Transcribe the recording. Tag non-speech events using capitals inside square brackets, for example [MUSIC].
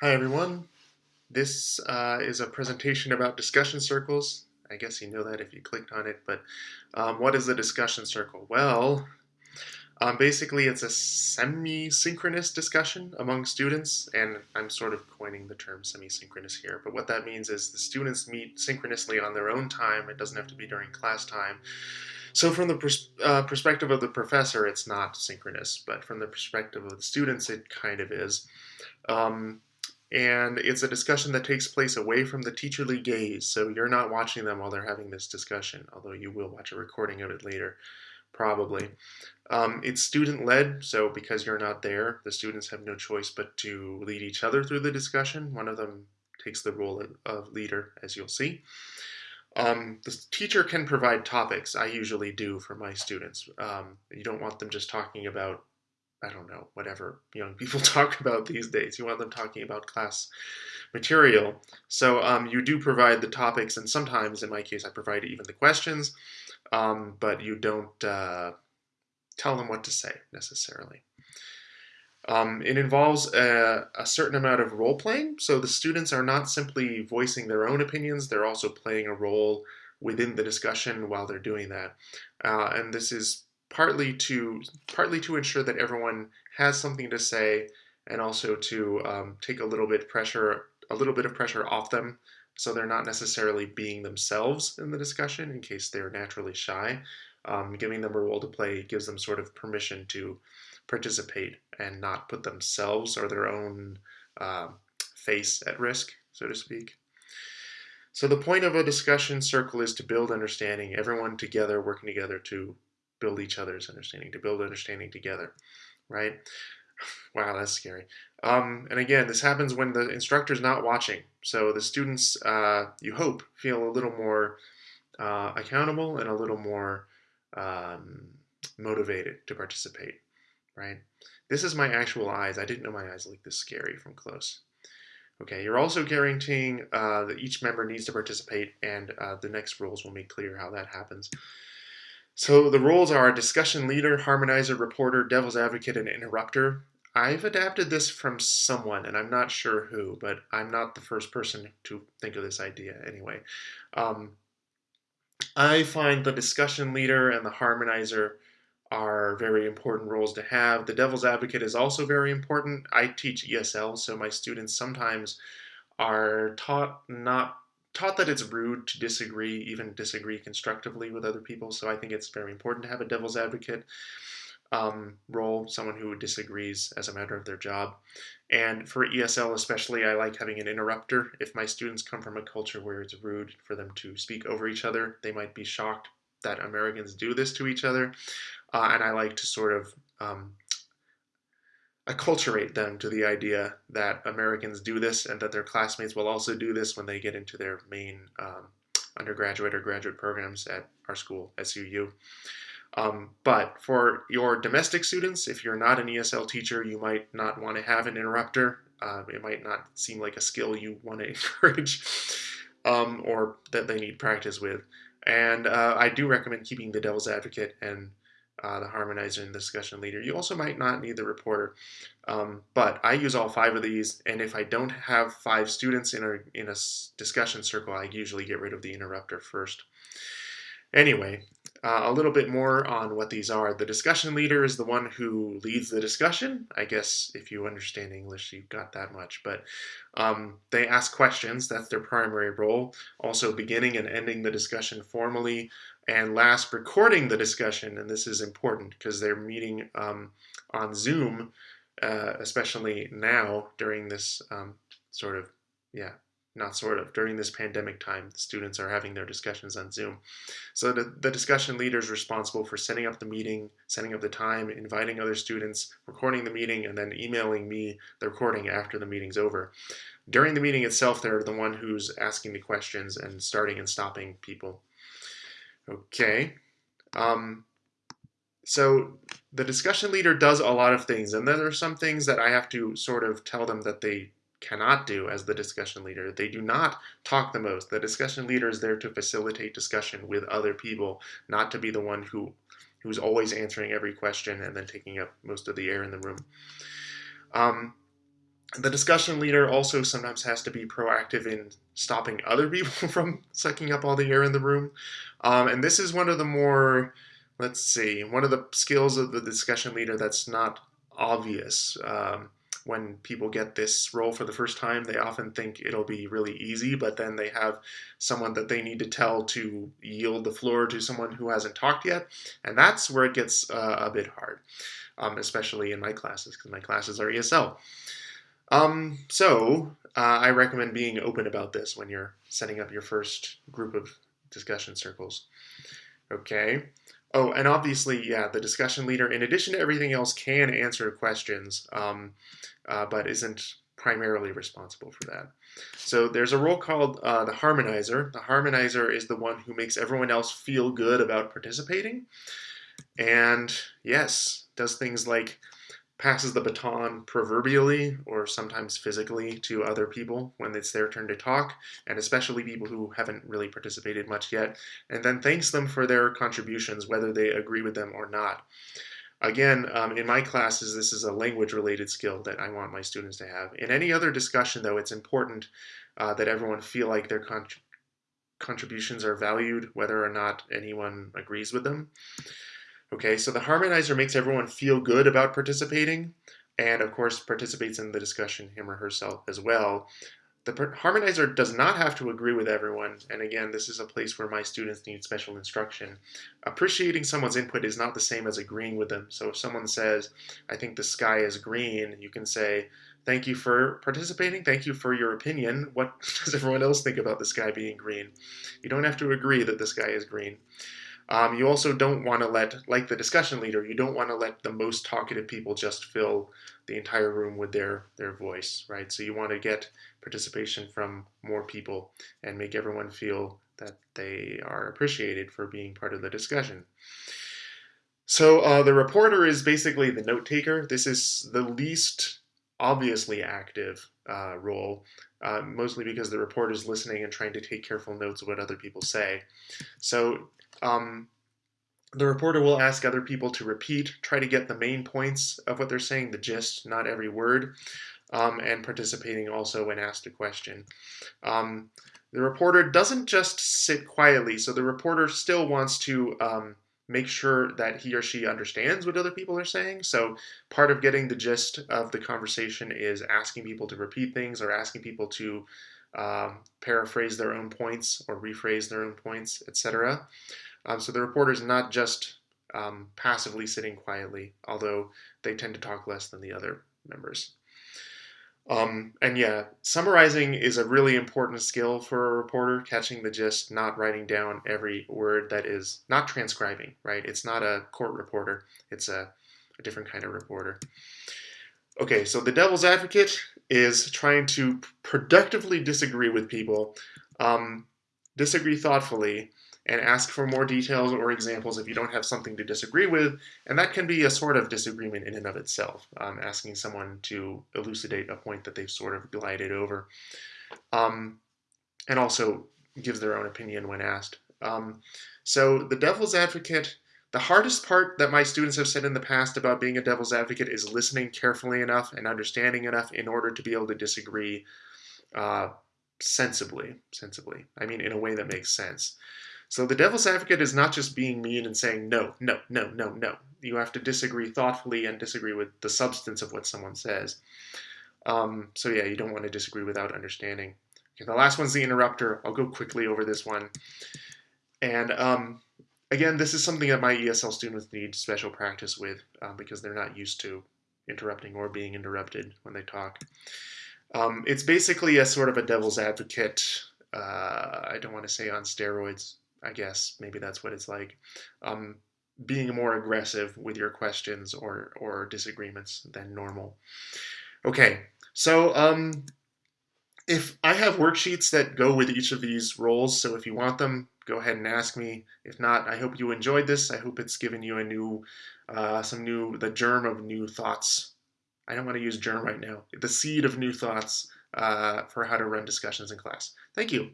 Hi everyone. This uh, is a presentation about discussion circles. I guess you know that if you clicked on it, but um, what is a discussion circle? Well, um, basically it's a semi-synchronous discussion among students, and I'm sort of coining the term semi-synchronous here, but what that means is the students meet synchronously on their own time. It doesn't have to be during class time. So from the pers uh, perspective of the professor, it's not synchronous, but from the perspective of the students, it kind of is. Um, and it's a discussion that takes place away from the teacherly gaze. So you're not watching them while they're having this discussion, although you will watch a recording of it later, probably. Um, it's student-led, so because you're not there, the students have no choice but to lead each other through the discussion. One of them takes the role of leader, as you'll see. Um, the teacher can provide topics. I usually do for my students. Um, you don't want them just talking about I don't know, whatever young people [LAUGHS] talk about these days. You want them talking about class material. So um, you do provide the topics, and sometimes, in my case, I provide even the questions, um, but you don't uh, tell them what to say necessarily. Um, it involves a, a, certain amount of role playing, so the students are not simply voicing their own opinions, they're also playing a role within the discussion while they're doing that. Uh, and this is partly to partly to ensure that everyone has something to say and also to um, take a little bit pressure a little bit of pressure off them so they're not necessarily being themselves in the discussion in case they're naturally shy. Um, giving them a role to play gives them sort of permission to participate and not put themselves or their own uh, face at risk so to speak. So the point of a discussion circle is to build understanding everyone together working together to build each other's understanding, to build understanding together, right? [SIGHS] Wow, that's scary. Um, and again, this happens when the instructor's not watching. So the students, uh, you hope, feel a little more uh, accountable and a little more um, motivated to participate, right? This is my actual eyes. I didn't know my eyes looked this scary from close. Okay, you're also guaranteeing uh, that each member needs to participate, and uh, the next rules will make clear how that happens. So the roles are discussion leader, harmonizer, reporter, devil's advocate, and interrupter. I've adapted this from someone, and I'm not sure who, but I'm not the first person to think of this idea anyway. Um, I find the discussion leader and the harmonizer are very important roles to have. The devil's advocate is also very important. I teach ESL, so my students sometimes are taught not taught that it's rude to disagree, even disagree constructively with other people. So I think it's very important to have a devil's advocate um, role, someone who disagrees as a matter of their job. And for ESL especially, I like having an interrupter. If my students come from a culture where it's rude for them to speak over each other, they might be shocked that Americans do this to each other. Uh, and I like to sort of um, acculturate them to the idea that Americans do this and that their classmates will also do this when they get into their main um, undergraduate or graduate programs at our school, SUU. Um, but for your domestic students, if you're not an ESL teacher, you might not want to have an interrupter. Uh, it might not seem like a skill you want to [LAUGHS] encourage um, or that they need practice with. And uh, I do recommend keeping the devil's advocate and uh, the harmonizer and the discussion leader. You also might not need the reporter, um, but I use all five of these, and if I don't have five students in a, in a discussion circle, I usually get rid of the interrupter first. Anyway, uh, a little bit more on what these are. The discussion leader is the one who leads the discussion. I guess if you understand English, you've got that much. But um, they ask questions. That's their primary role. Also beginning and ending the discussion formally. And last, recording the discussion. And this is important because they're meeting um, on Zoom, uh, especially now during this um, sort of, yeah, not sort of, during this pandemic time, the students are having their discussions on Zoom. So the, the discussion leader is responsible for setting up the meeting, setting up the time, inviting other students, recording the meeting, and then emailing me the recording after the meeting's over. During the meeting itself, they're the one who's asking the questions and starting and stopping people. Okay. Um, so the discussion leader does a lot of things, and there are some things that I have to sort of tell them that they cannot do as the discussion leader. They do not talk the most. The discussion leader is there to facilitate discussion with other people, not to be the one who who's always answering every question and then taking up most of the air in the room. Um, the discussion leader also sometimes has to be proactive in stopping other people [LAUGHS] from sucking up all the air in the room. Um, and this is one of the more, let's see, one of the skills of the discussion leader that's not obvious. Um, when people get this role for the first time, they often think it'll be really easy, but then they have someone that they need to tell to yield the floor to someone who hasn't talked yet. And that's where it gets uh, a bit hard, um, especially in my classes, because my classes are ESL. Um, so uh, I recommend being open about this when you're setting up your first group of discussion circles. Okay. Oh, and obviously, yeah, the discussion leader, in addition to everything else, can answer questions, um, uh, but isn't primarily responsible for that. So there's a role called uh, the harmonizer. The harmonizer is the one who makes everyone else feel good about participating. And yes, does things like passes the baton proverbially or sometimes physically to other people when it's their turn to talk, and especially people who haven't really participated much yet, and then thanks them for their contributions, whether they agree with them or not. Again, um, in my classes, this is a language-related skill that I want my students to have. In any other discussion, though, it's important uh, that everyone feel like their contributions are valued, whether or not anyone agrees with them. Okay, so the harmonizer makes everyone feel good about participating, and of course participates in the discussion, him or herself as well. The harmonizer does not have to agree with everyone, and again, this is a place where my students need special instruction. Appreciating someone's input is not the same as agreeing with them. So if someone says, I think the sky is green, you can say, thank you for participating, thank you for your opinion. What [LAUGHS] does everyone else think about the sky being green? You don't have to agree that the sky is green. Um, you also don't want to let, like the discussion leader, you don't want to let the most talkative people just fill the entire room with their, their voice, right? So you want to get participation from more people and make everyone feel that they are appreciated for being part of the discussion. So uh, the reporter is basically the note taker. This is the least obviously active uh, role, uh, mostly because the reporter is listening and trying to take careful notes of what other people say. So um, the reporter will ask other people to repeat, try to get the main points of what they're saying, the gist, not every word, um, and participating also when asked a question. Um, the reporter doesn't just sit quietly, so the reporter still wants to um, make sure that he or she understands what other people are saying. So part of getting the gist of the conversation is asking people to repeat things or asking people to um, paraphrase their own points or rephrase their own points, etc. Um, so the reporter is not just um, passively sitting quietly, although they tend to talk less than the other members. Um, and yeah, summarizing is a really important skill for a reporter, catching the gist, not writing down every word that is not transcribing, right? It's not a court reporter, it's a, a different kind of reporter. Okay, so the devil's advocate is trying to productively disagree with people, um, disagree thoughtfully, and ask for more details or examples if you don't have something to disagree with. And that can be a sort of disagreement in and of itself, um, asking someone to elucidate a point that they've sort of glided over. Um, and also gives their own opinion when asked. Um, so the devil's advocate, the hardest part that my students have said in the past about being a devil's advocate is listening carefully enough and understanding enough in order to be able to disagree uh, sensibly, sensibly. I mean, in a way that makes sense. So the devil's advocate is not just being mean and saying no, no, no, no, no. You have to disagree thoughtfully and disagree with the substance of what someone says. Um, so yeah, you don't want to disagree without understanding. Okay, the last one's the interrupter. I'll go quickly over this one. And um, again, this is something that my ESL students need special practice with um, because they're not used to interrupting or being interrupted when they talk. Um, it's basically a sort of a devil's advocate. Uh, I don't want to say on steroids, I guess maybe that's what it's like. Um, being more aggressive with your questions or, or disagreements than normal. Okay, so um, if I have worksheets that go with each of these roles, so if you want them, go ahead and ask me. If not, I hope you enjoyed this. I hope it's given you a new, uh, some new, the germ of new thoughts. I don't want to use germ right now. The seed of new thoughts uh, for how to run discussions in class. Thank you.